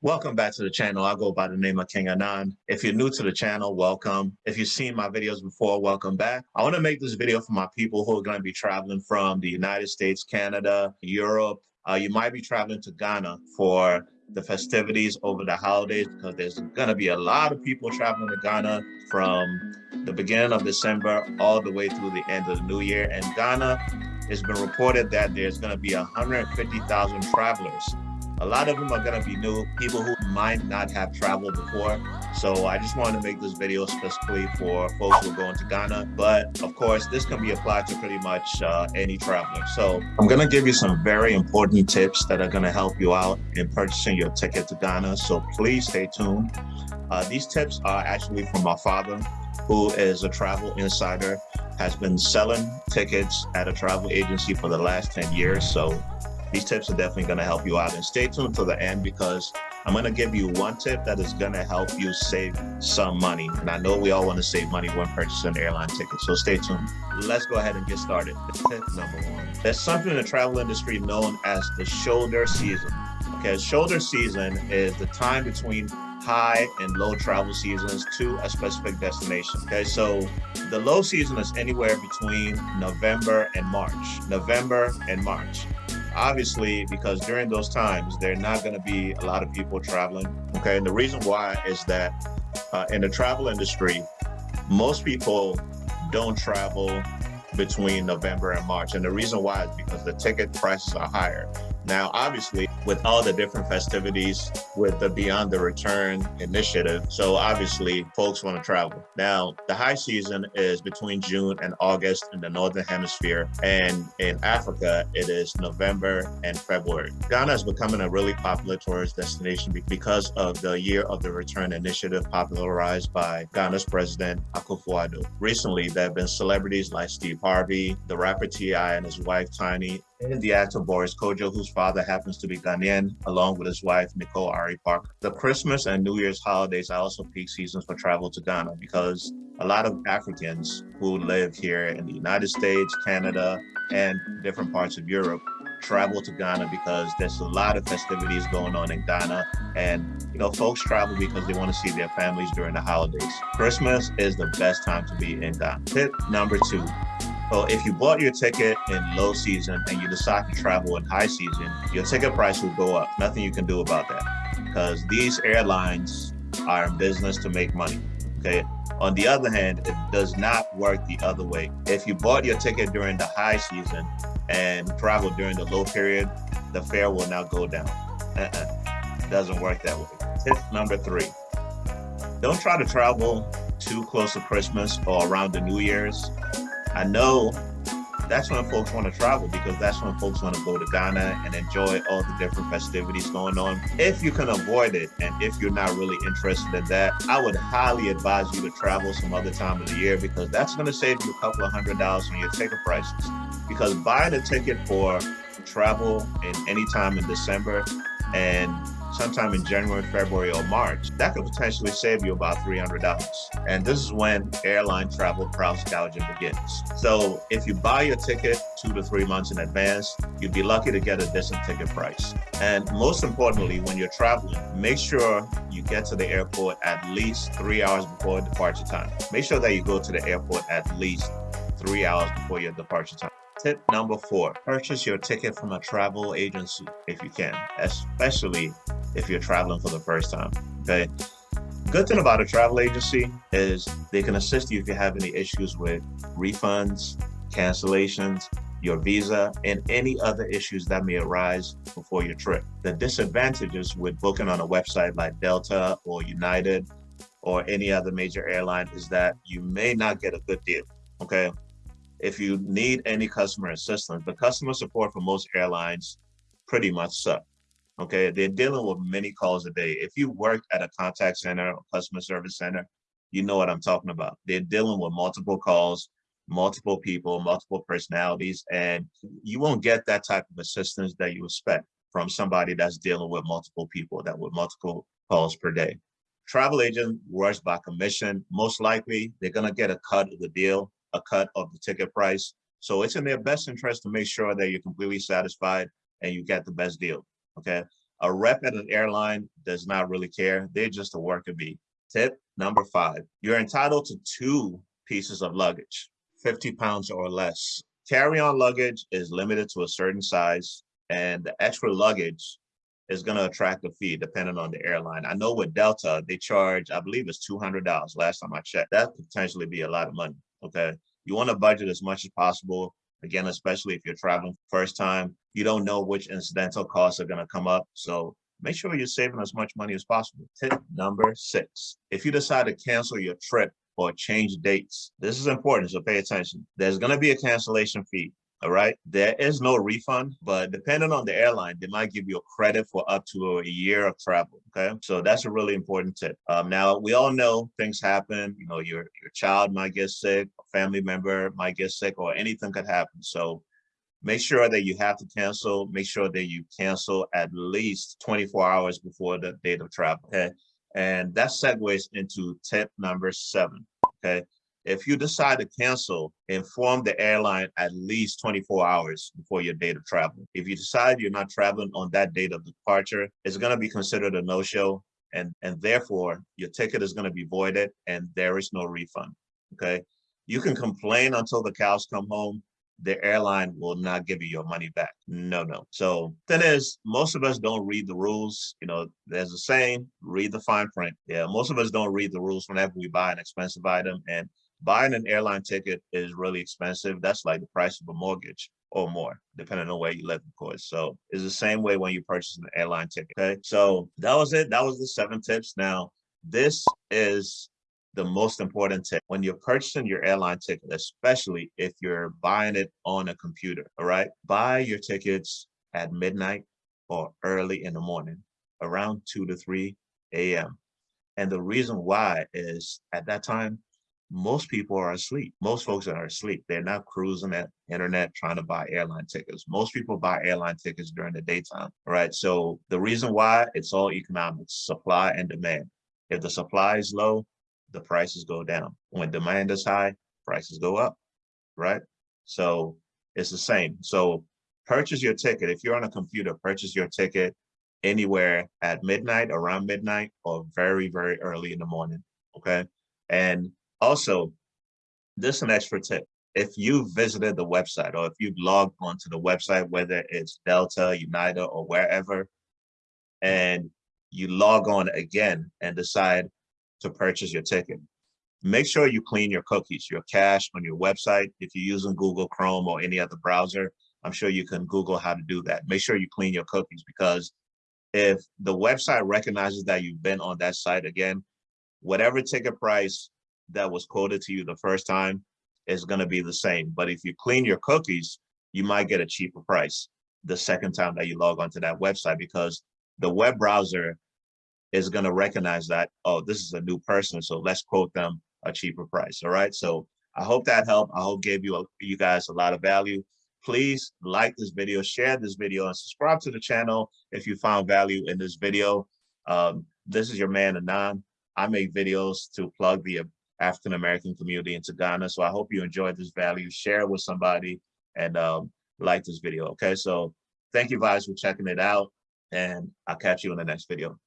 Welcome back to the channel. I go by the name of King Anan. If you're new to the channel, welcome. If you've seen my videos before, welcome back. I want to make this video for my people who are going to be traveling from the United States, Canada, Europe. Uh, you might be traveling to Ghana for the festivities over the holidays because there's going to be a lot of people traveling to Ghana from the beginning of December all the way through the end of the new year. And Ghana, it's been reported that there's going to be 150,000 travelers a lot of them are going to be new people who might not have traveled before. So I just wanted to make this video specifically for folks who are going to Ghana. But of course, this can be applied to pretty much uh, any traveler. So I'm going to give you some very important tips that are going to help you out in purchasing your ticket to Ghana. So please stay tuned. Uh, these tips are actually from my father, who is a travel insider, has been selling tickets at a travel agency for the last 10 years. So these tips are definitely going to help you out and stay tuned to the end because I'm going to give you one tip that is going to help you save some money. And I know we all want to save money when purchasing an airline ticket, so stay tuned. Let's go ahead and get started. Tip number one. There's something in the travel industry known as the shoulder season. Okay, shoulder season is the time between high and low travel seasons to a specific destination. Okay, so the low season is anywhere between November and March. November and March obviously because during those times there are not going to be a lot of people traveling okay? And the reason why is that uh, in the travel industry most people don't travel between November and March. And the reason why is because the ticket prices are higher now, obviously, with all the different festivities with the Beyond the Return initiative, so obviously folks want to travel. Now, the high season is between June and August in the Northern Hemisphere, and in Africa, it is November and February. Ghana is becoming a really popular tourist destination because of the Year of the Return initiative popularized by Ghana's President Akufo-Addo. Recently, there have been celebrities like Steve Harvey, the rapper T.I. and his wife Tiny, and the actor Boris Kodjoe, whose father happens to be Ghanaian, along with his wife Nicole Ari Parker. The Christmas and New Year's holidays are also peak seasons for travel to Ghana because a lot of Africans who live here in the United States, Canada, and different parts of Europe travel to Ghana because there's a lot of festivities going on in Ghana. And, you know, folks travel because they want to see their families during the holidays. Christmas is the best time to be in Ghana. Tip number two, well, if you bought your ticket in low season and you decide to travel in high season, your ticket price will go up. Nothing you can do about that because these airlines are in business to make money. Okay. On the other hand, it does not work the other way. If you bought your ticket during the high season and travel during the low period, the fare will now go down. Uh-uh. Doesn't work that way. Tip number three, don't try to travel too close to Christmas or around the New Year's I know that's when folks want to travel because that's when folks want to go to Ghana and enjoy all the different festivities going on. If you can avoid it and if you're not really interested in that, I would highly advise you to travel some other time of the year because that's going to save you a couple of hundred dollars on your ticket prices. Because buying a ticket for travel in any time in December and sometime in January, February, or March, that could potentially save you about $300. And this is when airline travel price gouging begins. So if you buy your ticket two to three months in advance, you'd be lucky to get a decent ticket price. And most importantly, when you're traveling, make sure you get to the airport at least three hours before departure time. Make sure that you go to the airport at least three hours before your departure time. Tip number four, purchase your ticket from a travel agency if you can, especially if you're traveling for the first time, okay? Good thing about a travel agency is they can assist you if you have any issues with refunds, cancellations, your visa, and any other issues that may arise before your trip. The disadvantages with booking on a website like Delta or United or any other major airline is that you may not get a good deal, okay? if you need any customer assistance, the customer support for most airlines pretty much suck. Okay, they're dealing with many calls a day. If you work at a contact center or customer service center, you know what I'm talking about. They're dealing with multiple calls, multiple people, multiple personalities, and you won't get that type of assistance that you expect from somebody that's dealing with multiple people, that with multiple calls per day. Travel agent works by commission. Most likely, they're gonna get a cut of the deal a cut of the ticket price. So it's in their best interest to make sure that you're completely satisfied and you get the best deal, okay? A rep at an airline does not really care. They're just a worker bee. Tip number five, you're entitled to two pieces of luggage, 50 pounds or less. Carry-on luggage is limited to a certain size and the extra luggage is going to attract a fee depending on the airline. I know with Delta, they charge, I believe it's $200 last time I checked. That could potentially be a lot of money, okay? You want to budget as much as possible. Again, especially if you're traveling first time, you don't know which incidental costs are going to come up. So make sure you're saving as much money as possible. Tip number six, if you decide to cancel your trip or change dates, this is important, so pay attention. There's going to be a cancellation fee. All right. There is no refund, but depending on the airline, they might give you a credit for up to a year of travel. Okay. So that's a really important tip. Um, now, we all know things happen. You know, your, your child might get sick, a family member might get sick, or anything could happen. So make sure that you have to cancel. Make sure that you cancel at least 24 hours before the date of travel. Okay. And that segues into tip number seven. Okay. If you decide to cancel, inform the airline at least 24 hours before your date of travel. If you decide you're not traveling on that date of departure, it's going to be considered a no-show and, and therefore your ticket is going to be voided and there is no refund, okay? You can complain until the cows come home. The airline will not give you your money back. No, no. So thing is, most of us don't read the rules. You know, there's a saying, read the fine print. Yeah, most of us don't read the rules whenever we buy an expensive item. And buying an airline ticket is really expensive. That's like the price of a mortgage or more, depending on where you live, of course. So it's the same way when you purchase an airline ticket. Okay. So that was it. That was the seven tips. Now, this is the most important tip when you're purchasing your airline ticket, especially if you're buying it on a computer. All right. Buy your tickets at midnight or early in the morning, around 2 to 3 a.m. And the reason why is at that time, most people are asleep. Most folks are asleep. They're not cruising at internet trying to buy airline tickets. Most people buy airline tickets during the daytime, right? So the reason why it's all economics, supply and demand. If the supply is low, the prices go down. When demand is high, prices go up, right? So it's the same. So purchase your ticket. If you're on a computer, purchase your ticket anywhere at midnight, around midnight, or very, very early in the morning, okay? And also, this is an extra tip. If you visited the website or if you've logged onto the website, whether it's Delta, United, or wherever, and you log on again and decide to purchase your ticket, make sure you clean your cookies, your cache on your website. If you're using Google Chrome or any other browser, I'm sure you can Google how to do that. Make sure you clean your cookies because if the website recognizes that you've been on that site again, whatever ticket price that was quoted to you the first time is going to be the same. But if you clean your cookies, you might get a cheaper price the second time that you log onto that website because the web browser is going to recognize that, oh, this is a new person, so let's quote them a cheaper price. All right. So I hope that helped. I hope gave you a, you guys a lot of value. Please like this video, share this video, and subscribe to the channel if you found value in this video. Um, this is your man Anan. I make videos to plug the African American community into Ghana. So I hope you enjoyed this value, share it with somebody, and um, like this video. Okay, so thank you guys for checking it out, and I'll catch you in the next video.